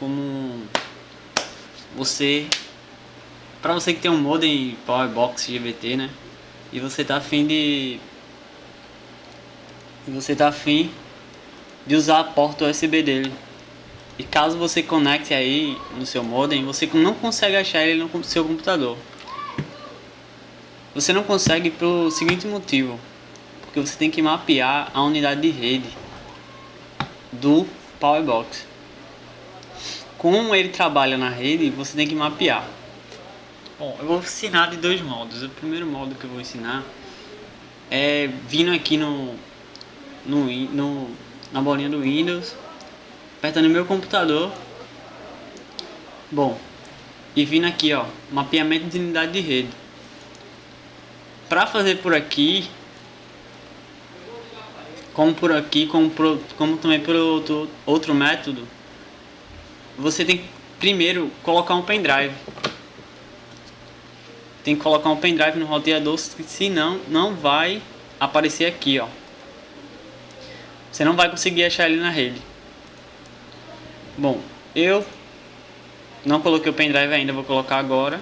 como você para você que tem um modem Powerbox GBT, né? E você tá afim de e você tá afim de usar a porta USB dele. E caso você conecte aí no seu modem, você não consegue achar ele no seu computador. Você não consegue pelo seguinte motivo, porque você tem que mapear a unidade de rede do Powerbox. Como ele trabalha na rede, você tem que mapear. Bom, eu vou ensinar de dois modos. O primeiro modo que eu vou ensinar é vindo aqui no, no, no na bolinha do Windows, apertando meu computador. Bom, e vindo aqui, ó, mapeamento de unidade de rede. Para fazer por aqui, como por aqui, como, como também por outro, outro método, você tem que primeiro colocar um pendrive. Tem que colocar um pendrive no roteador, senão não vai aparecer aqui, ó. Você não vai conseguir achar ele na rede. Bom, eu não coloquei o pendrive ainda, vou colocar agora.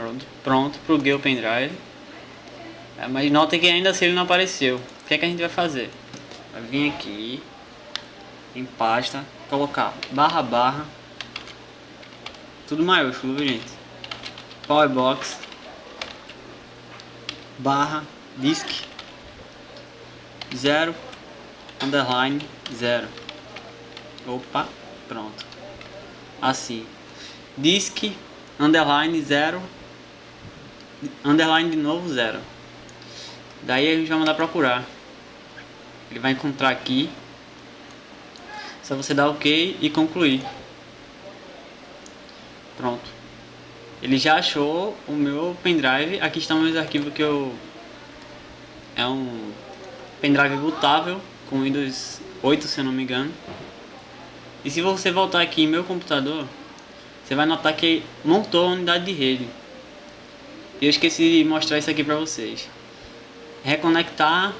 Pronto, pronto, pluguei o pendrive. É, mas nota que ainda assim ele não apareceu. O que é que a gente vai fazer? Vai vir aqui em pasta, colocar barra barra, tudo maiúsculo, gente? Powerbox barra disk 0 underline 0 opa pronto assim disk underline 0 underline de novo 0 daí a gente vai mandar procurar ele vai encontrar aqui só você dar ok e concluir pronto ele já achou o meu pendrive. Aqui estão meus arquivos que eu... É um pendrive bootável com Windows 8, se eu não me engano. E se você voltar aqui em meu computador, você vai notar que montou a unidade de rede. E eu esqueci de mostrar isso aqui para vocês. Reconectar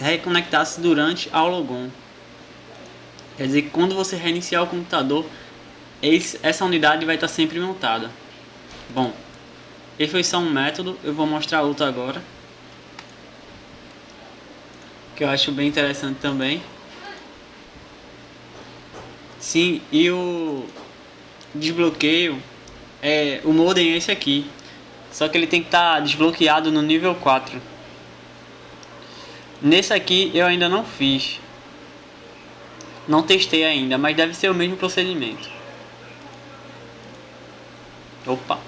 reconectar-se durante ao logon. Quer dizer quando você reiniciar o computador, essa unidade vai estar sempre montada. Bom, esse foi só um método, eu vou mostrar outro agora. Que eu acho bem interessante também. Sim, e o desbloqueio, é, o modem é esse aqui. Só que ele tem que estar tá desbloqueado no nível 4. Nesse aqui eu ainda não fiz. Não testei ainda, mas deve ser o mesmo procedimento. Opa!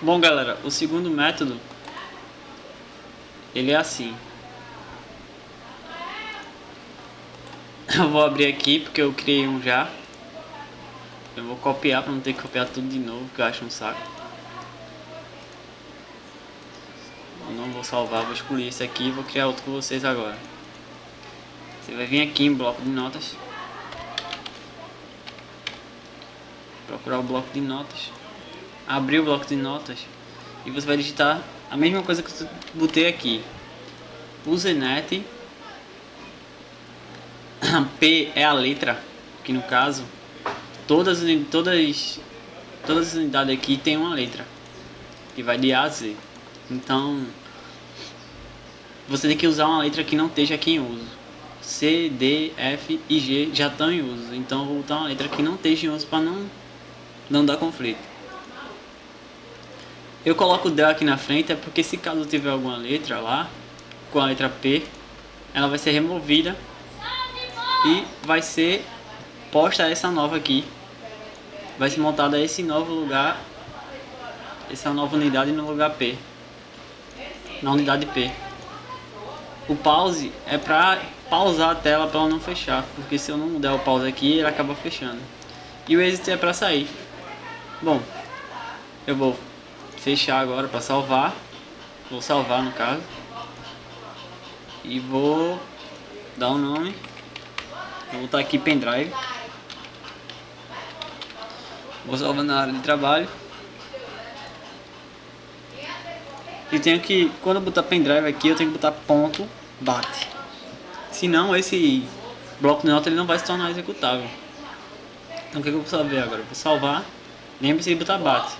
Bom galera, o segundo método ele é assim. Eu vou abrir aqui porque eu criei um já. Eu vou copiar para não ter que copiar tudo de novo, que eu acho um saco. Não vou salvar, vou escolher esse aqui e vou criar outro com vocês agora. Você vai vir aqui em bloco de notas. procurar o bloco de notas, abrir o bloco de notas e você vai digitar a mesma coisa que eu botei aqui. Usenet P é a letra, que no caso todas todas todas as unidades aqui tem uma letra que vai de A a Z. Então você tem que usar uma letra que não esteja aqui em uso. C, D, F e G já estão em uso. Então vou botar uma letra que não esteja em uso para não não dá conflito. Eu coloco o del aqui na frente é porque se caso tiver alguma letra lá, com a letra P, ela vai ser removida e vai ser posta essa nova aqui. Vai ser montada esse novo lugar, essa nova unidade no lugar P, na unidade P. O pause é para pausar a tela para ela não fechar, porque se eu não der o pause aqui, ela acaba fechando. E o exit é para sair. Bom, eu vou fechar agora para salvar. Vou salvar no caso. E vou dar um nome. Vou botar aqui pendrive. Vou salvar na área de trabalho. E tenho que, quando eu botar pendrive aqui, eu tenho que botar ponto bate. Senão esse bloco de nota ele não vai se tornar executável. Então o que, que eu vou fazer agora? Vou salvar. Lembre-se de botar bate.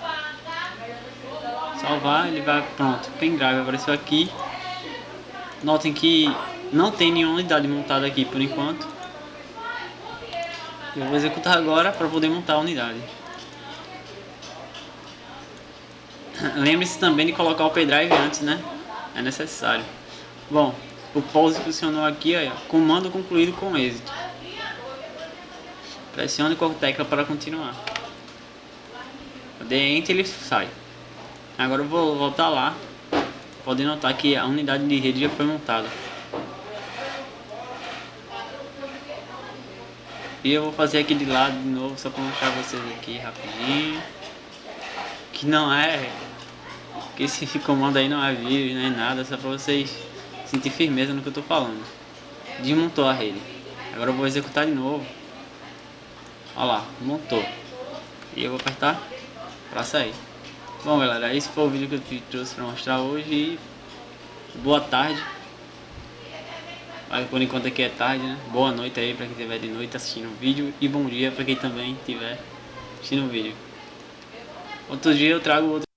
Salvar, ele vai pronto. Pendrive apareceu aqui. Notem que não tem nenhuma unidade montada aqui por enquanto. Eu vou executar agora para poder montar a unidade. Lembre-se também de colocar o pendrive antes, né? É necessário. Bom, o pause funcionou aqui, ó, comando concluído com êxito. Pressione qualquer tecla para continuar. Dê Enter ele sai. Agora eu vou voltar lá. Pode notar que a unidade de rede já foi montada. E eu vou fazer aqui de lado de novo, só para mostrar vocês aqui rapidinho. Que não é... Que esse comando aí não é vídeo, nem é nada, só para vocês sentir firmeza no que eu tô falando. Desmontou a rede. Agora eu vou executar de novo. Olha lá, montou. E eu vou apertar para sair. Bom galera, esse foi o vídeo que eu te trouxe para mostrar hoje. Boa tarde. Mas por enquanto aqui é tarde, né? Boa noite aí para quem estiver de noite assistindo o vídeo. E bom dia para quem também estiver assistindo o vídeo. Outro dia eu trago outro